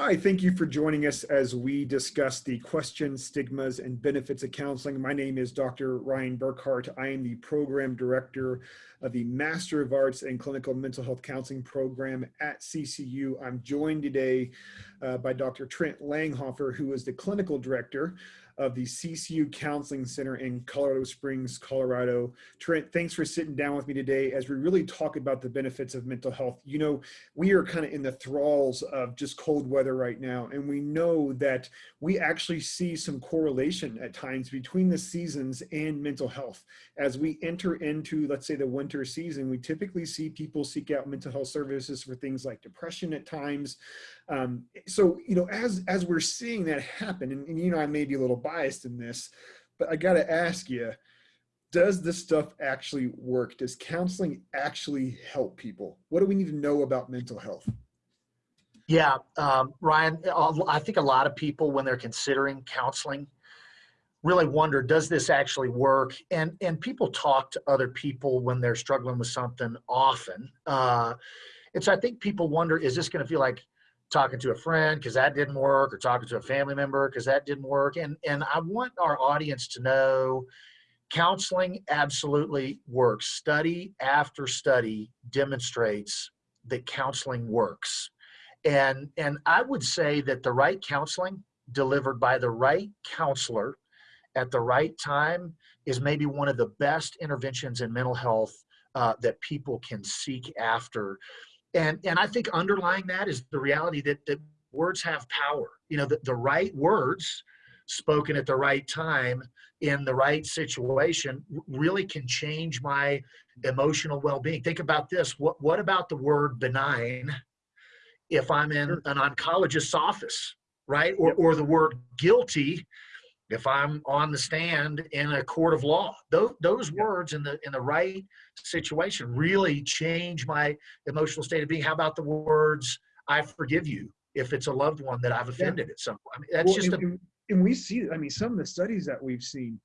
Hi, thank you for joining us as we discuss the questions, stigmas, and benefits of counseling. My name is Dr. Ryan Burkhart. I am the program director of the Master of Arts in Clinical Mental Health Counseling program at CCU. I'm joined today uh, by Dr. Trent Langhofer, who is the clinical director of the CCU Counseling Center in Colorado Springs, Colorado. Trent, thanks for sitting down with me today as we really talk about the benefits of mental health. You know, we are kind of in the thralls of just cold weather right now, and we know that we actually see some correlation at times between the seasons and mental health. As we enter into, let's say, the winter season, we typically see people seek out mental health services for things like depression at times, um, so, you know, as, as we're seeing that happen, and, and, you know, I may be a little biased in this, but I got to ask you, does this stuff actually work? Does counseling actually help people? What do we need to know about mental health? Yeah, um, Ryan, I think a lot of people, when they're considering counseling, really wonder, does this actually work? And, and people talk to other people when they're struggling with something often. Uh, and so I think people wonder, is this going to feel like talking to a friend because that didn't work or talking to a family member because that didn't work and and i want our audience to know counseling absolutely works. Study after study demonstrates that counseling works and and i would say that the right counseling delivered by the right counselor at the right time is maybe one of the best interventions in mental health uh, that people can seek after and and i think underlying that is the reality that that words have power. You know the, the right words spoken at the right time in the right situation really can change my emotional well-being. Think about this. What what about the word benign if i'm in an oncologist's office right? Or, or the word guilty if I'm on the stand in a court of law. Those, those words in the in the right situation really change my emotional state of being. How about the words "I forgive you" if it's a loved one that I've offended yeah. at some point? I mean, that's well, just and, a. And we see, I mean, some of the studies that we've seen.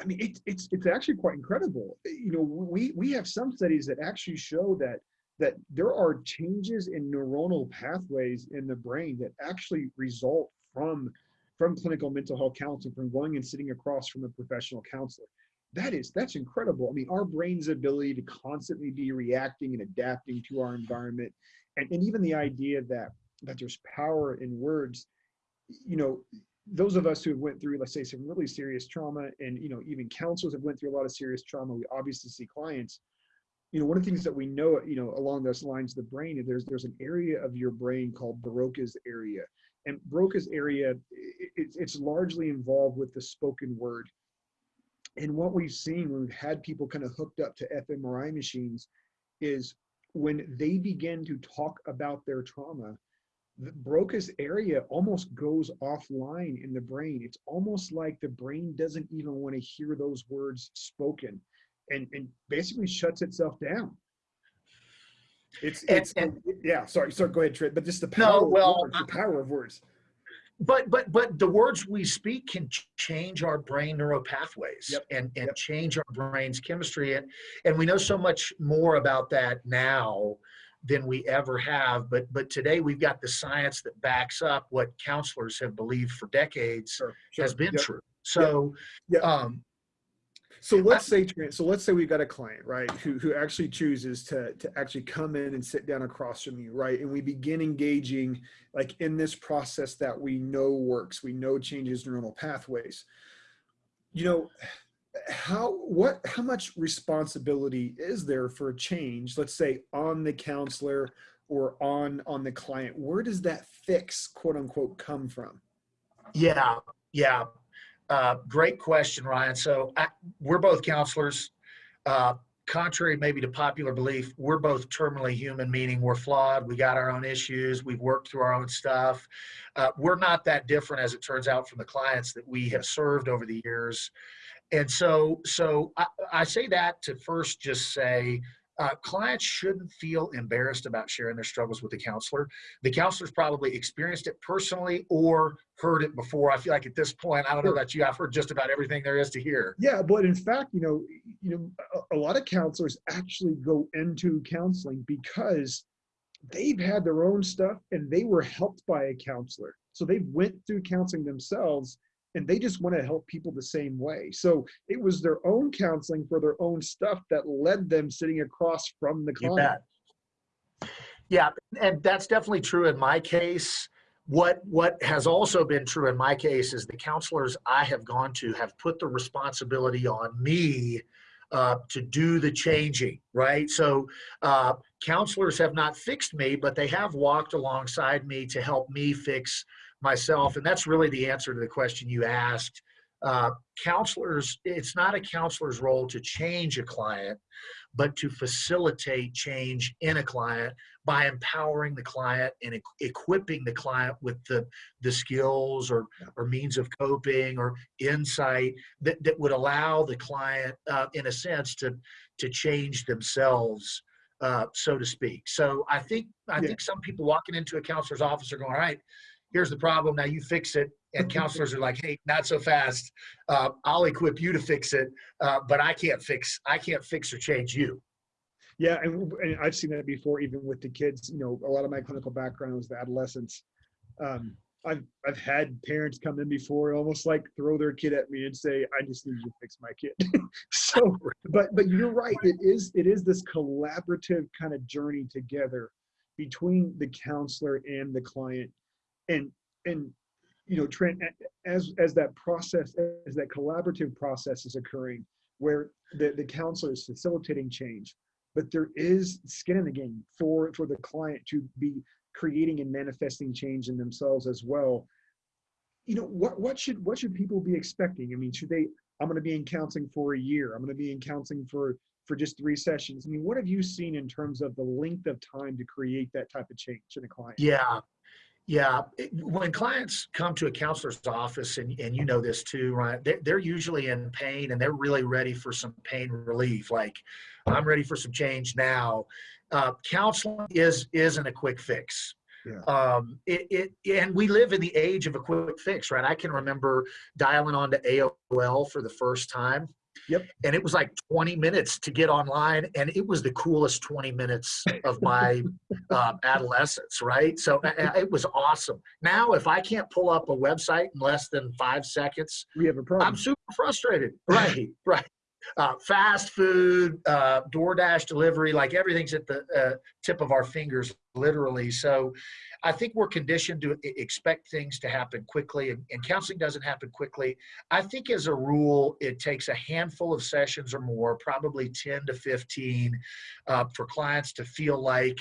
I mean, it, it's it's actually quite incredible. You know, we we have some studies that actually show that that there are changes in neuronal pathways in the brain that actually result from from clinical mental health counseling, from going and sitting across from a professional counselor. That is, that's incredible. I mean, our brain's ability to constantly be reacting and adapting to our environment, and, and even the idea that that there's power in words, you know, those of us who have went through, let's say, some really serious trauma, and you know, even counselors have went through a lot of serious trauma. We obviously see clients. You know, one of the things that we know, you know, along those lines, the brain, there's there's an area of your brain called Broca's area, and Broca's area, it's, it's largely involved with the spoken word. And what we've seen when we've had people kind of hooked up to fMRI machines is when they begin to talk about their trauma, the Broca's area almost goes offline in the brain. It's almost like the brain doesn't even want to hear those words spoken and, and basically shuts itself down. It's it's and, yeah. Sorry, sorry. Go ahead, Trent. But just the power. No, well, words, the power of words. But but but the words we speak can change our brain neuropathways yep. and and yep. change our brain's chemistry and and we know so much more about that now than we ever have. But but today we've got the science that backs up what counselors have believed for decades sure, sure. has been yep. true. So um, so let's say, so let's say we've got a client, right, who, who actually chooses to, to actually come in and sit down across from you, right? And we begin engaging like in this process that we know works, we know changes neuronal pathways. You know, how, what, how much responsibility is there for a change, let's say on the counselor or on, on the client? Where does that fix, quote unquote, come from? Yeah, yeah. Uh, great question, Ryan. So I, we're both counselors. Uh, contrary maybe to popular belief, we're both terminally human, meaning we're flawed. We got our own issues. We've worked through our own stuff. Uh, we're not that different, as it turns out, from the clients that we have served over the years. And so, so I, I say that to first just say uh, clients shouldn't feel embarrassed about sharing their struggles with the counselor. The counselor's probably experienced it personally or heard it before. I feel like at this point, I don't know about you, I've heard just about everything there is to hear. Yeah, but in fact, you know, you know, a, a lot of counselors actually go into counseling because they've had their own stuff and they were helped by a counselor. So they went through counseling themselves and they just want to help people the same way. So it was their own counseling for their own stuff that led them sitting across from the client. bet. Yeah, and that's definitely true in my case. What what has also been true in my case is the counselors I have gone to have put the responsibility on me uh, to do the changing, right? So uh, counselors have not fixed me, but they have walked alongside me to help me fix myself, and that's really the answer to the question you asked. Uh, counselors, it's not a counselor's role to change a client, but to facilitate change in a client by empowering the client and equ- equipping the client with the the skills or or means of coping or insight that, that would allow the client uh, in a sense to to change themselves uh, so to speak so i think i Yeah. think some people walking into a counselor's office are going all right here's the problem now you fix it and counselors are like hey not so fast uh, i'll equip you to fix it uh, but i can't fix i can't fix or change you Yeah, and, and I've seen that before, even with the kids. You know, a lot of my clinical background was the adolescents. Um, I've I've had parents come in before, almost like throw their kid at me and say, "I just need you to fix my kid." so, but but you're right. It is it is this collaborative kind of journey together between the counselor and the client, and and you know, Trent, as as that process, as that collaborative process is occurring, where the the counselor is facilitating change but there is skin in the game for for the client to be creating and manifesting change in themselves as well. You know what what should what should people be expecting? I mean should they i'm going to be in counseling for a year. I'm going to be in counseling for for just three sessions. I mean what have you seen in terms of the length of time to create that type of change in a client? Yeah. Yeah. When clients come to a counselor's office, and, and you know this too, right? They're, they're usually in pain and they're really ready for some pain relief. Like, I'm ready for some change now. Uh, counseling is isn't a quick fix. Yeah. Um, it, it and we live in the age of a quick fix, right? I can remember dialing onto AOL for the first time. Yep. And it was like 20 minutes to get online, and it was the coolest 20 minutes of my um, adolescence, right? So it was awesome. Now, if I can't pull up a website in less than five seconds, we have a problem I'm super frustrated. Right, right. Uh, fast food, uh, DoorDash delivery, like everything's at the uh, tip of our fingers, literally. So I think we're conditioned to expect things to happen quickly, and, and counseling doesn't happen quickly. I think, as a rule, it takes a handful of sessions or more, probably 10 to 15, uh, for clients to feel like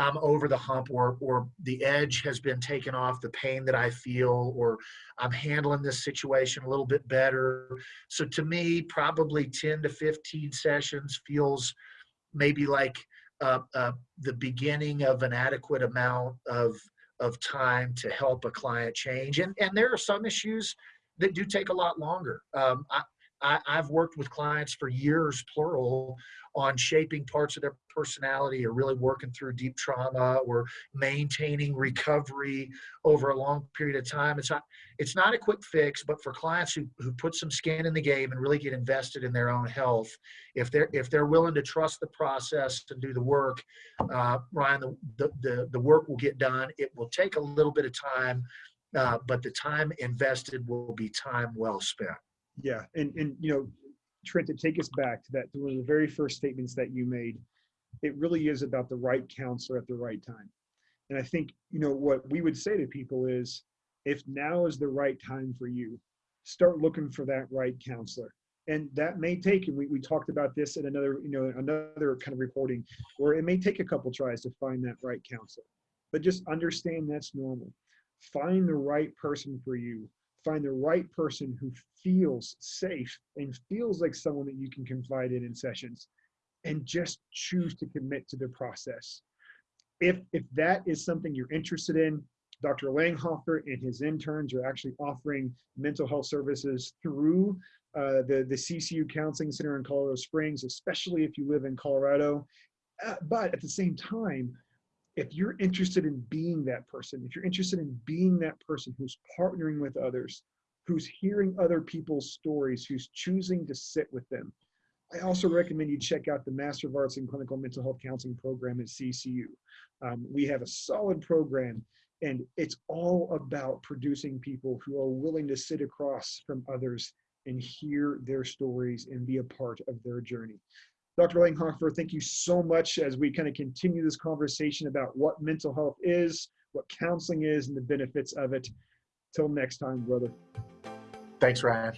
I'm over the hump or or the edge has been taken off the pain that I feel or I'm handling this situation a little bit better. So to me, probably 10 to 15 sessions feels maybe like uh, uh, the beginning of an adequate amount of of time to help a client change. And and there are some issues that do take a lot longer. Um, I, I, I've worked with clients for years, plural, on shaping parts of their personality or really working through deep trauma or maintaining recovery over a long period of time. It's not it's not a quick fix, but for clients who, who put some skin in the game and really get invested in their own health, if they're if they're willing to trust the process and do the work, uh, Ryan, the, the the the work will get done. It will take a little bit of time, uh, but the time invested will be time well spent. Yeah, and and you know, Trent, to take us back to that one of the very first statements that you made, it really is about the right counselor at the right time. And I think you know what we would say to people is, if now is the right time for you, start looking for that right counselor. And that may take, and we, we talked about this in another, you know, another kind of reporting, where it may take a couple tries to find that right counselor. But just understand that's normal. Find the right person for you find the right person who feels safe and feels like someone that you can confide in in sessions and just choose to commit to the process. If if that is something you're interested in dr langhofer and his interns are actually offering mental health services through uh, the the ccu counseling center in colorado springs especially if you live in colorado. Uh, but at the same time if you're interested in being that person, if you're interested in being that person who's partnering with others, who's hearing other people's stories, who's choosing to sit with them, I also recommend you check out the Master of Arts in Clinical Mental Health Counseling program at CCU. Um, we have a solid program and it's all about producing people who are willing to sit across from others and hear their stories and be a part of their journey. Dr. Langhofer, thank you so much as we kind of continue this conversation about what mental health is, what counseling is, and the benefits of it. Till next time, brother. Thanks, Ryan.